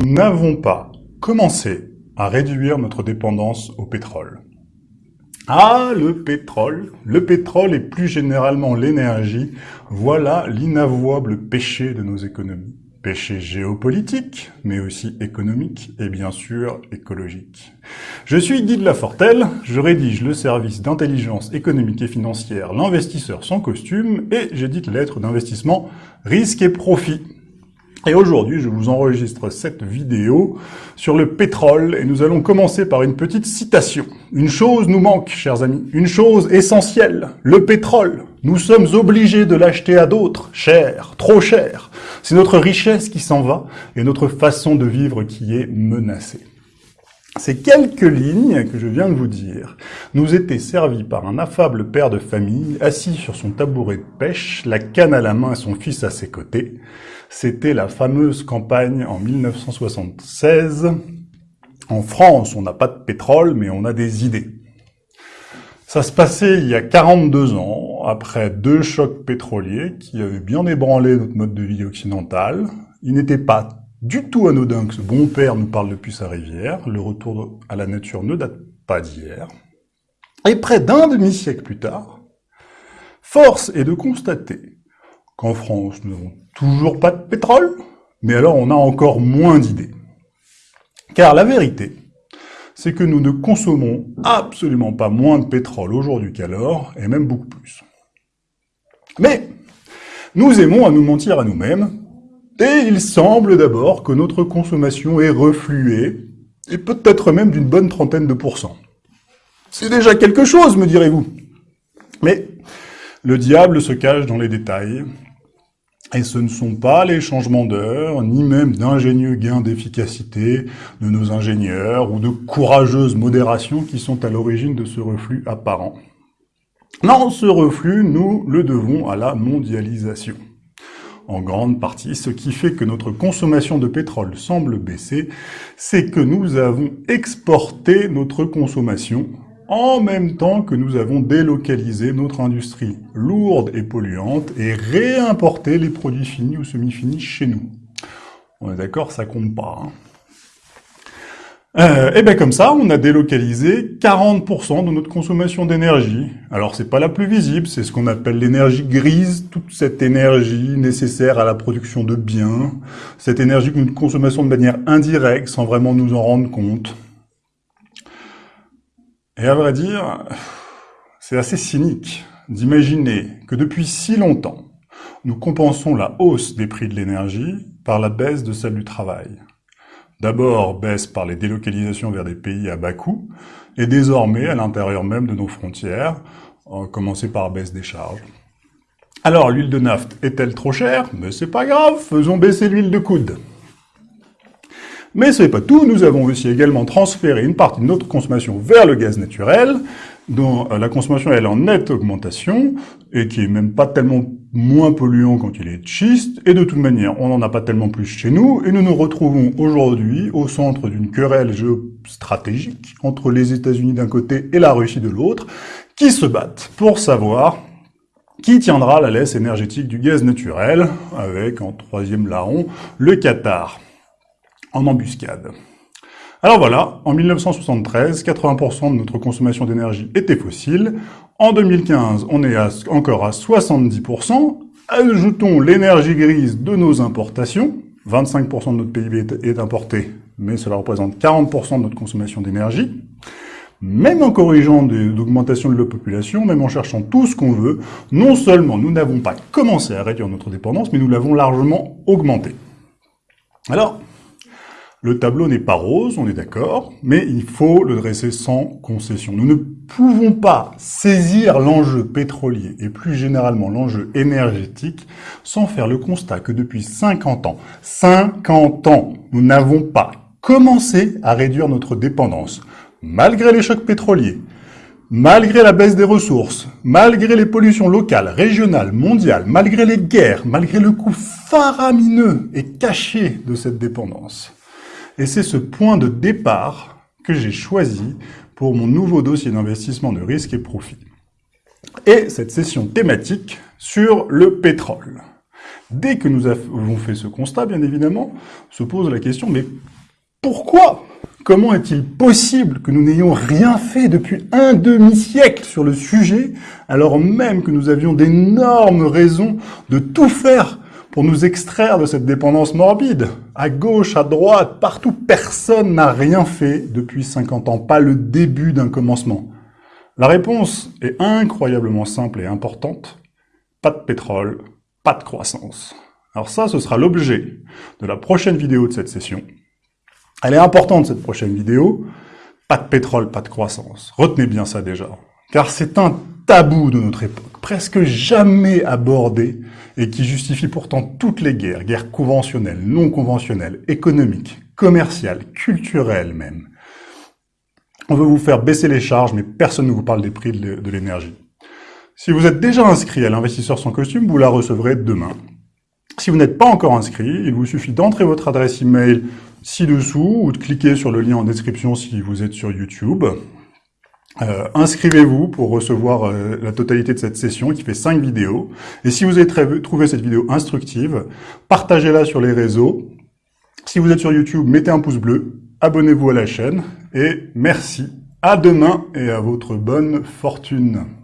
nous n'avons pas commencé à réduire notre dépendance au pétrole. Ah, le pétrole, le pétrole et plus généralement l'énergie, voilà l'inavouable péché de nos économies. Péché géopolitique, mais aussi économique et bien sûr écologique. Je suis Guy de Lafortelle, je rédige le service d'intelligence économique et financière L'investisseur sans costume et j'édite lettres d'investissement Risque et Profit. Et aujourd'hui, je vous enregistre cette vidéo sur le pétrole et nous allons commencer par une petite citation. Une chose nous manque, chers amis, une chose essentielle, le pétrole. Nous sommes obligés de l'acheter à d'autres, cher, trop cher. C'est notre richesse qui s'en va et notre façon de vivre qui est menacée. Ces quelques lignes que je viens de vous dire nous étaient servies par un affable père de famille assis sur son tabouret de pêche, la canne à la main et son fils à ses côtés. C'était la fameuse campagne en 1976. En France, on n'a pas de pétrole, mais on a des idées. Ça se passait il y a 42 ans, après deux chocs pétroliers qui avaient bien ébranlé notre mode de vie occidental. Il n'était pas du tout anodin que ce bon père nous parle depuis sa rivière. Le retour à la nature ne date pas d'hier. Et près d'un demi-siècle plus tard, force est de constater qu'en France, nous n'avons toujours pas de pétrole, mais alors on a encore moins d'idées. Car la vérité, c'est que nous ne consommons absolument pas moins de pétrole aujourd'hui qu'alors, et même beaucoup plus. Mais nous aimons à nous mentir à nous-mêmes, et il semble d'abord que notre consommation est refluée, et peut-être même d'une bonne trentaine de pourcents. C'est déjà quelque chose, me direz-vous. Mais le diable se cache dans les détails, et ce ne sont pas les changements d'heure, ni même d'ingénieux gains d'efficacité de nos ingénieurs ou de courageuse modération qui sont à l'origine de ce reflux apparent. Non, ce reflux, nous le devons à la mondialisation. En grande partie, ce qui fait que notre consommation de pétrole semble baisser, c'est que nous avons exporté notre consommation en même temps que nous avons délocalisé notre industrie lourde et polluante et réimporté les produits finis ou semi-finis chez nous. On est d'accord, ça compte pas. Hein. Euh, et bien comme ça, on a délocalisé 40% de notre consommation d'énergie. Alors c'est pas la plus visible, c'est ce qu'on appelle l'énergie grise, toute cette énergie nécessaire à la production de biens, cette énergie que nous consommons de manière indirecte sans vraiment nous en rendre compte. Et à vrai dire, c'est assez cynique d'imaginer que depuis si longtemps, nous compensons la hausse des prix de l'énergie par la baisse de celle du travail. D'abord, baisse par les délocalisations vers des pays à bas coût, et désormais à l'intérieur même de nos frontières, en commencer par baisse des charges. Alors, l'huile de naphte est-elle trop chère? Mais c'est pas grave, faisons baisser l'huile de coude. Mais ce n'est pas tout, nous avons aussi également transféré une partie de notre consommation vers le gaz naturel, dont euh, la consommation est en nette augmentation, et qui est même pas tellement moins polluant quand il est schiste, et de toute manière, on n'en a pas tellement plus chez nous, et nous nous retrouvons aujourd'hui au centre d'une querelle géostratégique entre les États-Unis d'un côté et la Russie de l'autre, qui se battent pour savoir qui tiendra la laisse énergétique du gaz naturel, avec en troisième larron le Qatar en embuscade. Alors voilà, en 1973, 80% de notre consommation d'énergie était fossile. En 2015, on est encore à 70%. Ajoutons l'énergie grise de nos importations. 25% de notre PIB est importé, mais cela représente 40% de notre consommation d'énergie. Même en corrigeant l'augmentation de la population, même en cherchant tout ce qu'on veut, non seulement nous n'avons pas commencé à réduire notre dépendance, mais nous l'avons largement augmentée. Alors, le tableau n'est pas rose, on est d'accord, mais il faut le dresser sans concession. Nous ne pouvons pas saisir l'enjeu pétrolier et plus généralement l'enjeu énergétique sans faire le constat que depuis 50 ans, 50 ans, nous n'avons pas commencé à réduire notre dépendance, malgré les chocs pétroliers, malgré la baisse des ressources, malgré les pollutions locales, régionales, mondiales, malgré les guerres, malgré le coût faramineux et caché de cette dépendance. Et c'est ce point de départ que j'ai choisi pour mon nouveau dossier d'investissement de risque et profit. Et cette session thématique sur le pétrole. Dès que nous avons fait ce constat, bien évidemment, se pose la question, mais pourquoi? Comment est-il possible que nous n'ayons rien fait depuis un demi-siècle sur le sujet, alors même que nous avions d'énormes raisons de tout faire pour nous extraire de cette dépendance morbide À gauche, à droite, partout, personne n'a rien fait depuis 50 ans, pas le début d'un commencement. La réponse est incroyablement simple et importante. Pas de pétrole, pas de croissance. Alors ça, ce sera l'objet de la prochaine vidéo de cette session. Elle est importante, cette prochaine vidéo. Pas de pétrole, pas de croissance. Retenez bien ça déjà. Car c'est un tabou de notre époque, presque jamais abordé, et qui justifie pourtant toutes les guerres, guerres conventionnelles, non conventionnelles, économiques, commerciales, culturelles même. On veut vous faire baisser les charges, mais personne ne vous parle des prix de l'énergie. Si vous êtes déjà inscrit à l'investisseur sans costume, vous la recevrez demain. Si vous n'êtes pas encore inscrit, il vous suffit d'entrer votre adresse email ci-dessous ou de cliquer sur le lien en description si vous êtes sur YouTube. Euh, inscrivez-vous pour recevoir euh, la totalité de cette session qui fait 5 vidéos. Et si vous avez trouvé cette vidéo instructive, partagez-la sur les réseaux. Si vous êtes sur YouTube, mettez un pouce bleu, abonnez-vous à la chaîne et merci. À demain et à votre bonne fortune.